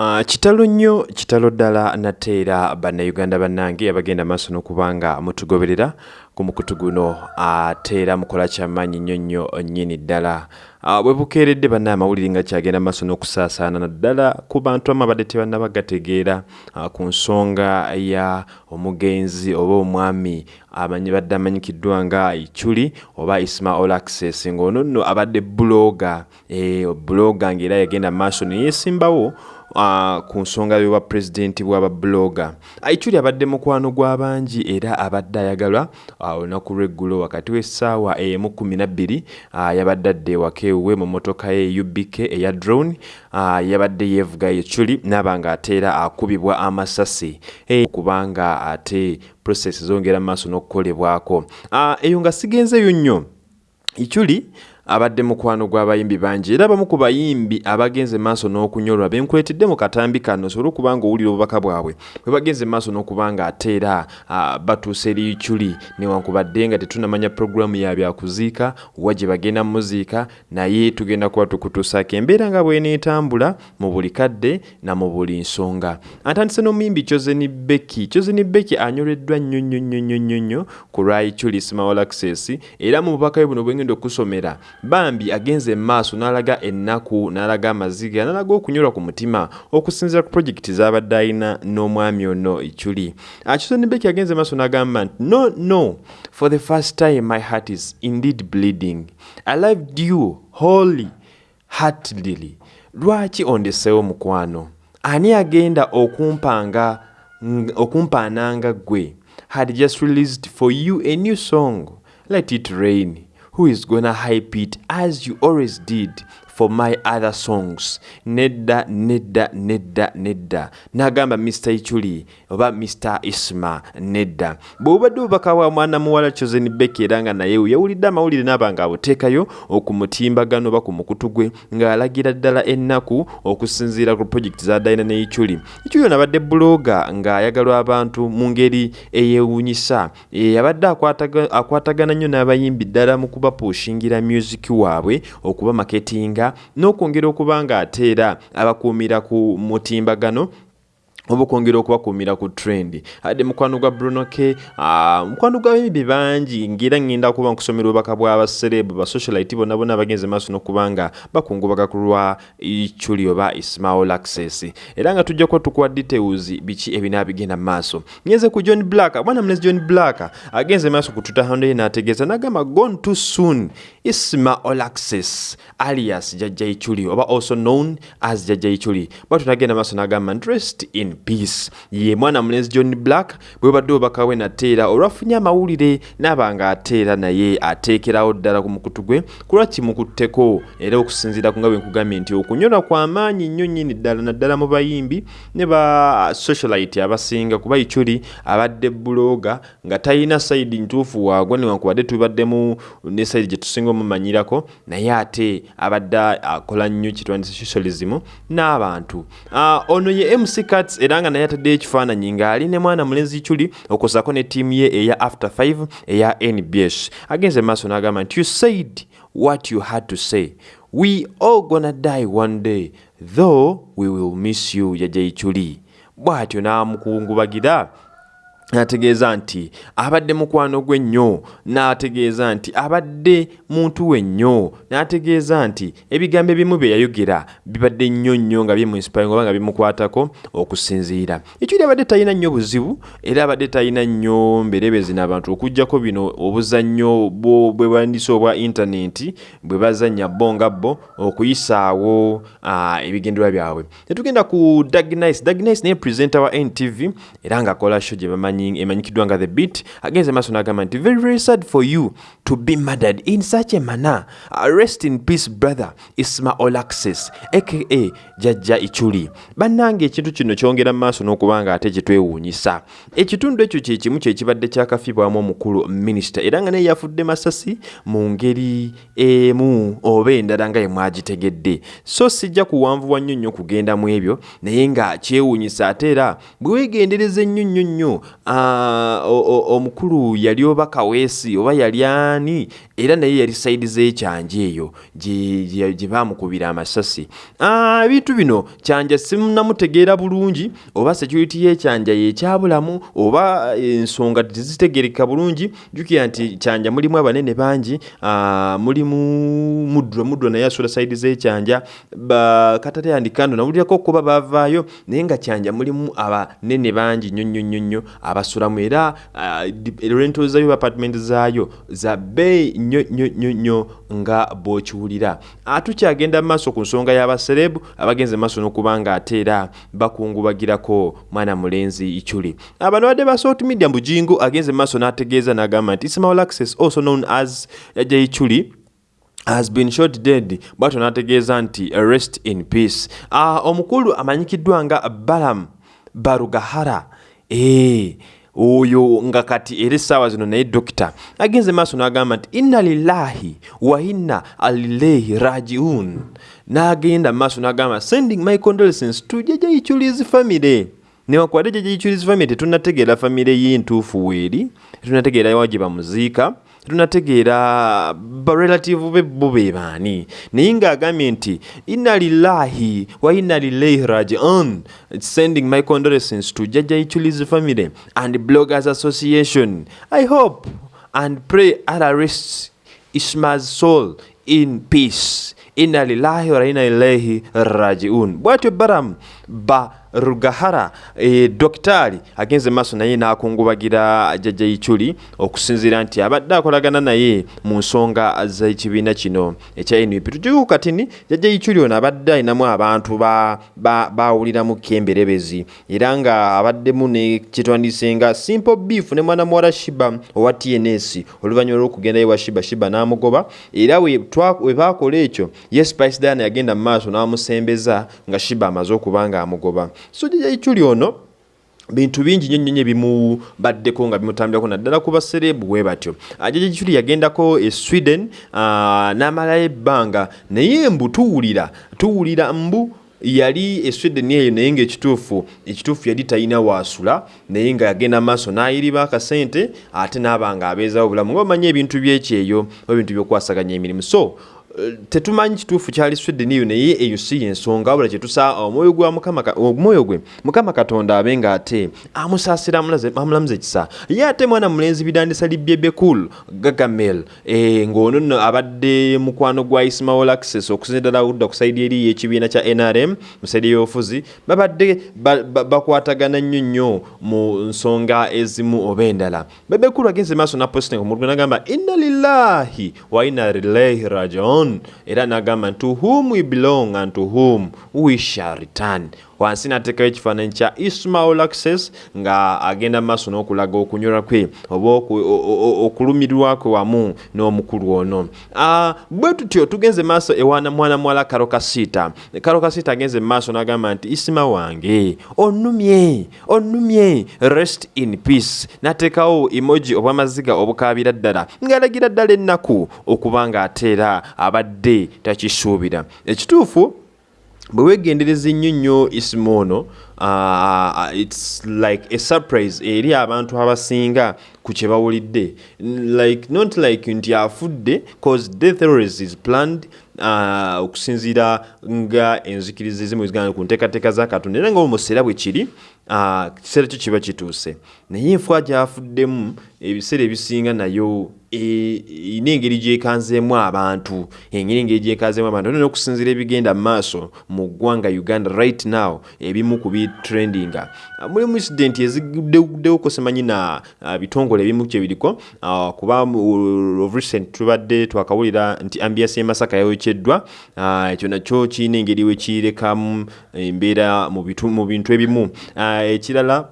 Uh, kitalo nnyo kitalo ddala natte era bannayuganda bannange abagenda maaso n'okubanga mutugoberera ku mukutu guno. Ate era mukola kyamaanyi nnyo nnyo nnyini ddala. Uh, bwe bukeeredde bannaye amawulire nga kyagenda maaso n'okusaasaana naddala ku bantu amu abadde tebannaba gategeera uh, ku nsonga ya omugenzi oba omwami amanyi badde amanyikiddwa nga ichuli oba ismaol access ng'ono nno abadde buloga e, buloga ng'era yagenda maaso neyeesimbawo uh, ku nsonga y'obwa pulezidenti bw'ababuloga aichuli abadde mukwano gw'abangi era abadde ayagalwa olunaku uh, lw'eggulo wakati w'essaawa emu kumi nabbiri uh, yabadde adde ewaka ewuwe mu motoka ye ubk eya drone uh, yabadde yeevuga ichuli naaba nga ate era akubibwa amasasi. Hey, kubanga ate process zongera mu maaso n'okukolebwako. Uh, eyo nga sigenzeyo nnyo. Ichuli abadde mukwano gw'abayimbi bangi. Era abamu ku bayimbi abagenze maaso n'okunyolwa benkuletedde mu katambi kano sobola okuba nga owulira obubaka bwabwe. Bwe bagenze maaso n'okuba nga ate era batuusa eri ichuli newankubadde nga tetunamanya puroguramu ya byakuziika wa gye bagenda muziika naye tugenda kuba tukutuusaako embeera nga bweneetambula mu buli kadde na mu buli nsonga. Atandise n'omuyimbi kyozeni beki kyozeni beki anyoleddwa nnyo nnyo nnyo nnyo nnyo ku lwa ichuli small access. Era mu bubaka bwe buno bwengenda okusomera bambi agenze maaso n'alaga ennaku n'alaga amaziga n'alaga okunyolwa ku mutima okusinziira ku projekiti z'abadde alina n'omwami ono ichuli. Akisonibeki agenze maaso n'agamba nti no no for the first time my heart is indeed bleeding. I loved you wholly heartedly lwaki ondeseewo mukwano? Ani agenda okumpanga okumpaananga ggwe? Had just released for you a new song. Let it rain who is gonna hype it as you always did for my other songs. Nedda nedda nedda nedda. N'agamba mr ichuli oba mr isma nedda. Bw'obadde obubaka bwa mwana muwala chosen beki era nga naye yawulidde amawulire n'aba nga abuteekayo okumutimbagano oba ku mukutu gwe ng'alagira ddala ennaku okusinziira ku projekiti z'adalina ne ichuli. Ichuli ono abadde buloga ng'ayagalwa abantu mu ngeri eyewuunyisa. Abadde akwatagana nnyo n'abayimbi ddala mu kubapuushingira music waabwe okuba maketinga n'okwongera okuba nga ate era abakuumira ku mutimbagano oba okwongera okubakuumira ku trend. Adde mukwano gwa brunoke uh, mukwano gw'abayimbi bangi ngaera ngenda kuba nkusomera obubaka bw'abaserebu basocialite bonna bonna abagenze maaso n'okuba nga bakungubaga ku lwa ichuli oba ismail access. Era nga tujja kuba tukuwa details biki ebinaabigenda mu maaso. Ngenze ku john black mwana mulezi john black agenze maaso ku tutahando ye n'ategeeza n'agamba gone too soon. Ismail access alias jajja ichuli oba also known as jajja ichuli. Bwatu nagenda maaso n'agamba dressed in peace. Ye mwana mulenzi john black bwe badde obubaka we nateera olwafunye amawulire n'aba nga ateera naye ateekerawo ddala ku mukutu gwe kulwa kimukutteko era okusinziira ku nga bwe nkugambye nti okunyolwa kw'amaanyi nnyo nnyini ddala naddala mu bayimbi ne ba socialite abasinga kuba ichuli abadde buloga nga talina sayidi ntuufu waagwa newankubadde tubaddemu ne sayidi gye tusinga omumanyirako naye ate abadde akola nnyo kitwandise socialism n'abantu. Uh, ono ye mc cats era nga naye ataddeyo ekifaananyi ng'ali ne mwana mulenzi chuli okusako ne ttiimu ye eya after 5 eya nbs agenze maaso n'agamba nti you said what you had to say. We all gonna die one day though we will miss you yajja ichuli bw'atyo n'amukungubagira n'ategeeza nti abadde mukwano gwe nnyo n'ategeeza nti abadde muntu we nnyo n'ategeeza nti ebigambo ebimu bye yayogera bibadde nnyo nnyo nga bimuinspiring oba nga bimukwatako okusinziira. Ekyuli abadde talina nnyo buzibu era abadde talina nnyo mberebezi n'abantu okugjako bino obuzannyo bwe bandise obwa intaneti bwe bazannya bo nga bo okuyisaawo ebigenderwa byabwe. Netugenda ku dagnice dagnice naye presenta wa ntv era ng'akola sho gye bamanyi emanyikiddwa nga the beat agenze maaso n'agamba nti very very sad for you to be murdered in such a manner. Uh, rest in peace brother ismail access aka jajja ichuli. Bannange ekintu kino kyongera mu maaso n'okuba nga ate kyetwewuunyisa ekitundu ekyo kye kimu kyekibadde kyakafiibwamu omukulu minisita era nga naye yafudde masasi mu ngeri emu oba endala nga ye mwagitegedde. So sijja kuwanvuwa nnyo nnyo kugenda mu ebyo naye nga kyewuunyisa ate era bwe weegendereza ennyo nnyo nnyo omukulu yali oba kaweesi oba yali ani? Era naye yali saidi z'ekyanja eyo gye- baamukubira amasasi. Ah, ebintu bino kyanja simunamutegeera bulungi? Oba security y'ekyanja yekyabulamu oba ensonga tezitegereka bulungi? Jukira nti kyanja mulimu abanene bangi ah, mulimu mudro mudro naye asula saidi z'ekyanja bakatale andikando nawulirako okuba bavaayo naye nga kyanja mulimu abanene bangi nnyo nnyo nnyo nnyo abasulamu era ah, di- rental zaayo apartment zaayo za bbeeyi nnyo nnyo nnyo nnyo nga bw'okiwulira. Ah, tukyagenda mu maaso ku nsonga y'abaserebu abagenze mu maaso n'okuba nga ate era bakungubagirako mwana mulenzi ichuli abano badde ba salt media mbujingo agenze mu maaso n'ategeeza n'agamba nti ismail access also known as yajja ichuli has been shot dead. Bwatyo n'ategeeza nti rest in peace. Uh, omukulu amanyikiddwa nga balam barugahara oyo nga kati era essaawa zino naye dokita agenze maaso n'agamba nti inna lillahi wa inna alilehi rajiun. N'agenda maaso n'agamba sending my condolences to jajayichulizi family. Newankubadde jajayichulizi family tetunategeera famire ye entuufu weeri tetunategeera wa gye bamuziika tetunategeera barelative be bo be baani. Naye ng'agambye nti inna lillahi wa inna lilaihi rajiun. Sending my condolences to jaja ichuli's family and bloggers association. I hope and pray allah rests isma's soul in peace. Inna lillahi wa inna ilaihi rajiun. Bwatyo baram ba rugahara. E, dokitaali agenze maaso naye n'akungubagira jjajja ichuli okusinziira nti abadde akolagana naye mu nsonga z'ekibiina kino ekya nup tukiku katini jjajja ichuli ono abadde ayinamu abantu ba- ba- bawuliramu kemberebezi. Era nga abaddemu ne kyetwandise nga simple beef ne mwana muwala shiba owa tns oluvannyuma lw'okugenda ewa shiba shiba n'amugoba. Era we twa- we baakola ekyo ye spice diana yagenda mu maaso n'amusembeza nga shiba amaze okuba nga amugoba so jjajja ichuli ono bintu bingi nnyo nnyo nnyo ebimubaddeko nga bimutambirako naddala ku baserebu bwe batyo. Ajaja kikuli yagendako e sweden ah, n'amalayo ebbanga naye mbu tuwulira tuwulira mbu yali e sweden eyo naye ngaekituufu ekituufu yali talina waasula naye nga yagenda maaso n'ayiriba akasente ate n'aba nga abeezawo obulamu nga omanyi ebintu byekyeyo ebintu byokwasaganya emirimu. So tetumanyi kituufu kyali sweden eyo naye eyo si yensonga wabula kyetusa omwoyo gwa omwoyo gwe mukama katonda abe nga ate amusaasira amulamuza ekisa. Ye ate mwana mulenzi bidandisa libyebekul gagamel eh, ng'ono nno abadde mukwano gwa ismail access okusinza ddala udda ku saidi eri y'ekibiina kya nrm mu saidi y'obufuzi babadde ba- ba- bakwatagana nnyo nnyo mu nsonga ezimu oba endala. Bebekulu agenze maaso naposting omulugwe nagamba inna lillahi wa inna ilaihi rajiun era nagamba to whom we belong and to whom we shall return wansi nateekayo ekifaananyi kya ismail access nga agenda maaso n'okulaga okunyolwa kwe oba okulumirwa kwe wamu n'omukulu ono. Ah, bwe tutyo tugenze maaso ewana mwana muwala karo kasiita karo kasiita agenze maaso n'agamba nti isima wange onnumye onnumye rest in peace. N'ateekawo emoji obw'amaziga obukaabira ddala ng'alagira ddala ennaku okuba ng'ateera abadde takisuubira. Ekituufu bwe weegendereza ennyo nnyo isimu ono uh, its like a surprise eri abantu abasinga ku kye bawulidde. Like not like nti afudde cause death always is planned uh, okusinziira nga enzikiriza ezimu ezigana ku nteekateeka za katonda. Era nga omuseera bwe kiri kiseera kyo kiba kituuse. Naye enfua gyafuddemu ebiseera ebisinga nayo erina engeri gyekanzeemu abantu engeri engeri gyekanzeemu abantu. Olina okusinziira ebigenda mu maaso mu ggwanga uganda right now ebimu ku bitrendinga Ah, mulimu incident eziguddewuguddewo simanyi na ah, bitongole ebimu kyebiriko ah, kuba mu- of recent tubadde twakawulira nti ambiasi emasaka yayokeddwa Ah, ekyo nakyo kirina engeri we kirekamu embeera mu bintu ebimu. Ah, ekirala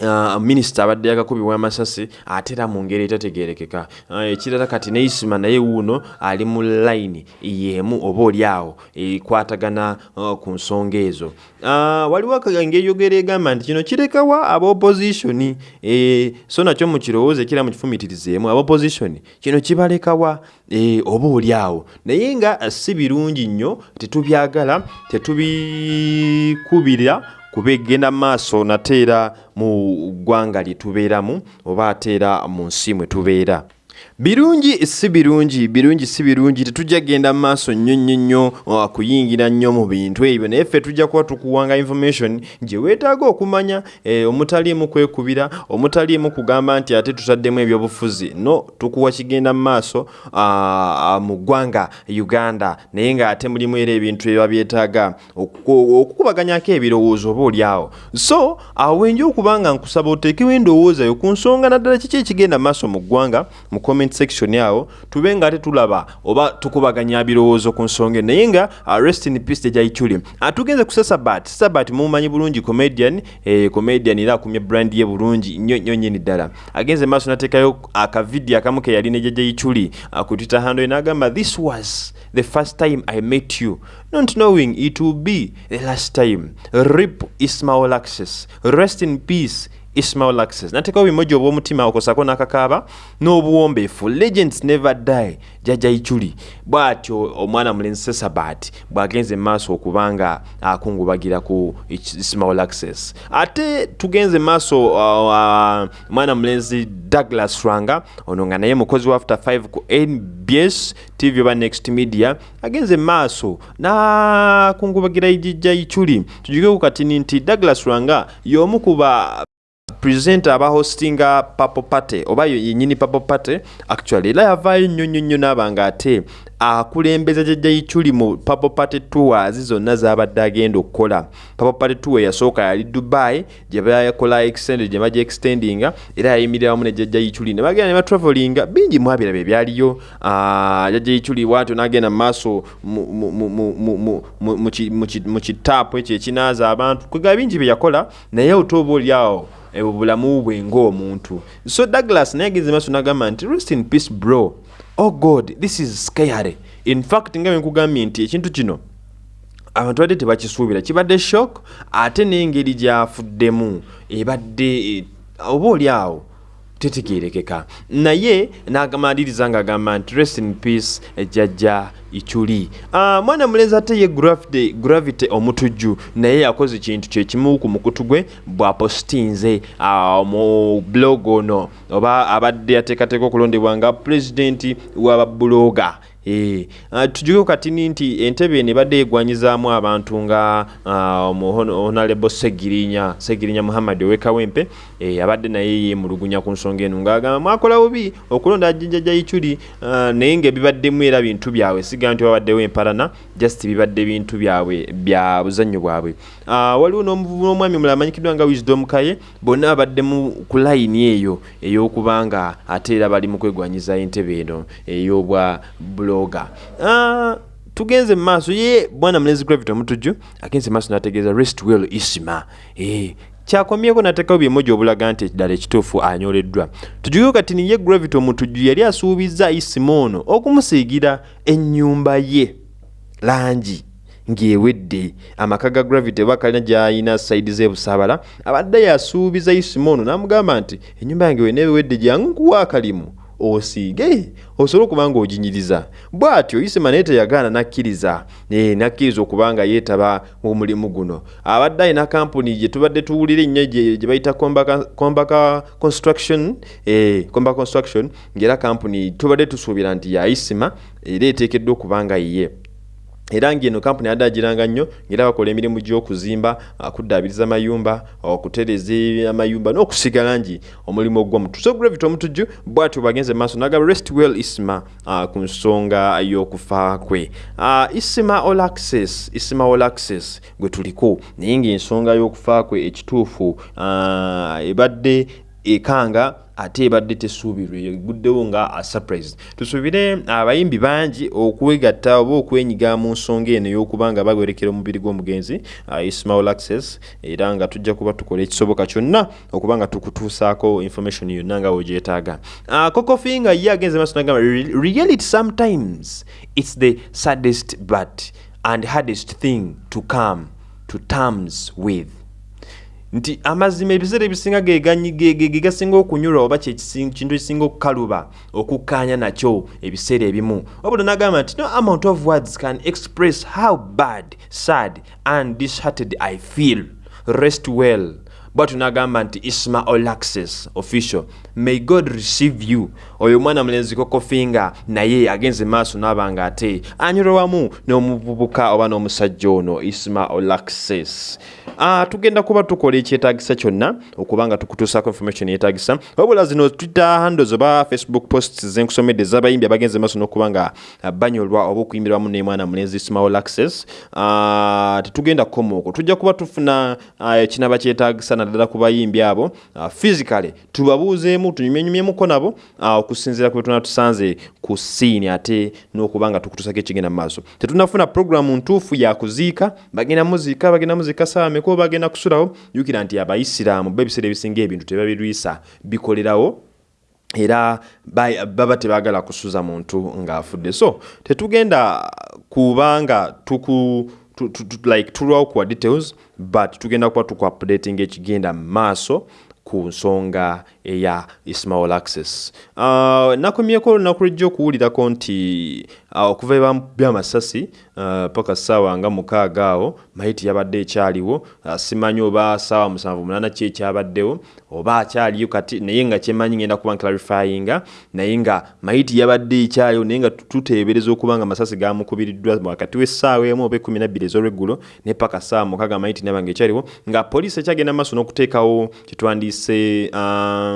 Uh, minisita abadde yakakubibwa amasasi ate era mu ngeri etategerekeka uh, ekirala kati neisima naye wuuno ali mu layini yemu oba oli awo ekwatagana uh, ku nsonga ezo. Waliwo yogera egamba nti kino kirekawa aba opposition eh, so nakyo mukirowooze kira mukifumitirizeemu aba opposition kino kibalekawa eh, oba oli awo. Naye nga si birungi nnyo tetubyagala tetubikubira kuba egenda maaso nate era mu ggwanga lye tubeeramu oba ate era mu nsi mwe tubeera birungi si birungi birungi si birungi tetujja genda mu maaso nnyo nnyo nnyo uh, kuyingira nnyo mu bintu ebyo. Naye ffe tujja kuba tukuwanga information gye weetaaga okumanya eh, omutaliimu kwekubira omutaliimu kugamba nti ate tutaddemu ebyobufuzi. No tukuwa kigenda mu maaso uh, mu ggwanga uganda. Naye ng'ate mulimu era ebintu ebiba byetaaga okukubaganyako ebirowoozo oba oliawo so awenja okuba nga nkusaba oteekewo endowooza yo ku nsonga naddala kiki ekigenda mu maaso mu ggwanga mu comment section awo tube nga ate tulaba oba tukubaganya birowoozo ku nsonga naye nga uh, rest in peace tejaichuli uh, tugenze ku sasabat sasabat mumumanyi bulungi comedian eh, comedian era akumye brand ye bulungi nnyo nnyo nyini ddala. Agenze maaso nateekayo akavidiyo akamu ke yali ne jajaichuli uh, ku twitter handle n'agamba this was the first time i met you. Not knowing it will be the last time. Rip ismail access. Rest in peace ismail access nateekawo bimoji obw'omutima okosako n'akakaaba n'obuwombeefu legends never die jajja ichuli. Bw'atyo omwana mulenzi sesabat bw'agenze mu maaso okubanga akungubagira ku ismail access ate tugenze mu maaso uh, uh, mwana mulenzi douglas rwanga ono nga naye mukozi wa after 5 ku nbs tv oba next media agenze mu maaso n'akungubagira ijijja ichuli. Tujugeko katini nti douglas rwanga y'omu kuba presenter aba hostinga papo pate oba yenyini papo pate actually era yavaayo nnyo nnyo nnyo naaba nga ate akulembeza jajja ichuli mu papo pate tours zonna zabadde agenda okukola. Papo pate tour yasooka yali dubai gye bayakola extended gye bajja extendinga era yayimirira wamu ne jajja ichuli ne bagenda ne batravelinga bingi mwabiraba ebyaliyo jajja ichuli bwatyo n'agenda mu maaso mu kitaapu ekyo ekinaaza abantu. Kwega bingi bye yakola naye otoba oli awo obulamu bwe ng'omuntu. So douglas naye agenze maaso n'agamba nti rest in peace bro oh god this is scary. In fact nga bwenkugambye nti ekintu kino abantu badde tebakisuubira. Kibadde shock ate n'engeri gyafuddemu. Ebadde oba oli awo tetegerekeka naye n'agamaliriza ng'agamba nti rest in peace ejjajja ichuli. Uh, mwana mulenzi ate ye gravity, gravity omutujju naye yakoze kintu kyekimu ku mukutu gwe bwapostinze uh, mu blog ono oba abadde ateekateeka okulondebwa nga pulezidenti w'ababuloga E, uh, tujuke katini nti entebe eno ebadde egwanyizaamu abantu nga uh, honalebo segirinya segirinya muhammad owekawempe e, abadde naye yemulugunya ku nsonga eno ngaagamba mwakola bubi okulonda ajinjaja ichuli uh, naye ngaebibaddemu era bintu byabwe siga nti wabaddewo empalana just bibadde bintu byabwe bya buzannyo bwabwe waliwo n'omwami mulala amanyikiddwa nga wisdom kaye bonna babaddemu ku layini eyo ey'okubanga ate era bali mu kwegwanyiza entebe eno ey'obwa bloga uh, tugenze mu maaso ye bwana mulenzi gravity omutujju agenze maaso nategeeza rest well isima e, kyakomyeko nateekawo byemoja obulaga nti ddala ekituufu anyoleddwa. Tujugeko kati niye gravity omutujju yali asuubiza isima ono okumusiigira ennyumba ye. Langi ng'ewedde. Amaka ga gravity oba kalina gy'ayina saidi z'ebusaabala abadde yasuubiza isima ono n'amugamba nti ennyumba yange weneewedde jangu nkuwa akalimu osiige osobole okuba nga oginyiriza bw'atyo isima naye teyagaana nakkiriza. E, nakkiriza okuba nga yeetaba mu mulimu guno. Abadde alina kampuni gye tubadde tuwulira ennyo gye bayita combaka construction. E, comba construction ngaera kampuni tubadde tusuubira nti ya isima era eteekeddwa okuba nga yiye era ngeno kampuni yadde agiranga nnyo ngaera bakola emirimu gy'okuzimba kuddaabiriza mayumba okutereza amayumba n'okusiga langi omulimu ogw'omutu so gravity omutujju bwatyo bagenze maaso nagaba rest well isima uh, ku nsonga y'okufa kwe. Isima all access isima all access gwe tuliko. Naye ngaensonga y'okufa kwe ekituufu ebadde ekanga ate ebadde tesuubirwa eguddewo nga surprise. Tusuubire abayimbi bangi okwegatta oba okwenyiga mu nsonga eno ey'okuba nga bawerekera omubiri gw'omugenzi ismail access era nga tujja kuba tukola ekisoboka kyonna okuba nga tukutuusaako information yonna nga weegyetaaga uh, kokofi nga ye agenze maaso nagamba reality sometimes. It's the saddest but and hardest thing to come to terms with nti amazima ebiseera ebisinga gegasinga okunyulwa oba kintu ekisinga okukaluba okukkaanya nakyo ebiseera ebimu. Wabula nagamba nti no amount of words can express how bad sad and dishearted i feel. Rest well. Bwatu n'agamba nti isma olaxes official. May god receive you. Oyo omwana mulenzi kokofinga naye agenze maaso n'aba nga ate anyolwamu n'omuvubuka oba n'omusajja ono. Isma olaxes uh, tugenda kuba tukola ekyetagisa kyonna okuba nga tukutuusako information yetagisa wabula zino twitter handles oba facebook posts zenkusomedde z'abayimbi abagenze maaso n'okuba nga banyolwa oba okuyimbirwamu n'emwana mulenzi isma olaxes uh, tetugenda kukoma okwo. Tujja kuba tufuna uh, kinaba kyetagisa naddala ku bayimbi abo. Uh, physically tubabuuzeemu tunyumyenyumyemuko nabo. Uh, okusinziira ku betuna tusanze ku siini ate n'okuba nga tukutusako ekigenda mu maaso. Tetunafuna programu ntuufu yakuziika bagenda muziika bagenda muziika saawa meko bagenda kusulawo jukira nti abaisiraamu ba ebiseera ebisinga ebintu tebabirwisa bikolerawo era baba tebagala kusuza muntu ng'afudde. So tetugenda kubanga tuku like tulwawo kuwa details but tugenda kuba tukuupdating ekigenda mu maaso ku nsonga eya ismail access. Uh, nakomyeko olunaku lwejja okuwulirako nti uh, okuva byamasasi uh, paka saawa nga mukaaga awo maiti yabadde ekyaliwo. Simanyi oba saawa musanvu munana ki ekyabaddewo oba akyaliyo kati naye nga kyemanyi ngenda kuba nklarifyinga naye nga maiti yabadde ekyaliwo naye nga tuteebereza okuba nga masasi gamukubiriddwa wakati w'essaawa emu oba ekumi nabbiri ez'olweggulo ne paka saawa mukaaga maiti nabanga ekyaliwo nga poliisi ekyagenda maaso n'okuteekawo kitwandiise uh,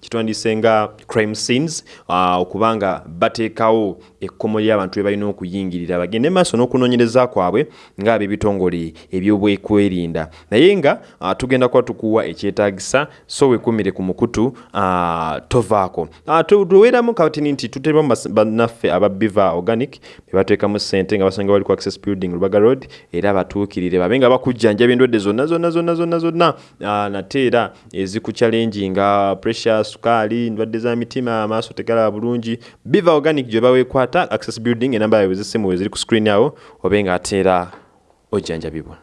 kitwandiise nga crime scenes uh, okubanga bateekawo ekkomo ly'abantu be balina okuyingirira bagende maaso n'okunoonyereza kwabwe ng'ab'ebitongole ebyobwekwerinda naye nga uh, tugenda kuba tukuwa ekyetaagisa so wekumire ku mukutu uh, tovaako. Uh, tuweeramu katini nti tuteramu bannaffe aba biva organic be bateekamu ssente nga basanga bali ku access building lubaga road era batuukirire babe nga bakujjanjaba endwadde zonna zonna zonna zonna zonna. Uh, nate era ezikuchallenge nga pressure sukaali endwadde za mitima amaaso tegalaba bulungi. Biva organic gye baweekwata access building enamba yawe zessimu we ziri ku screen awo obe nga ate era ojjanjabibwa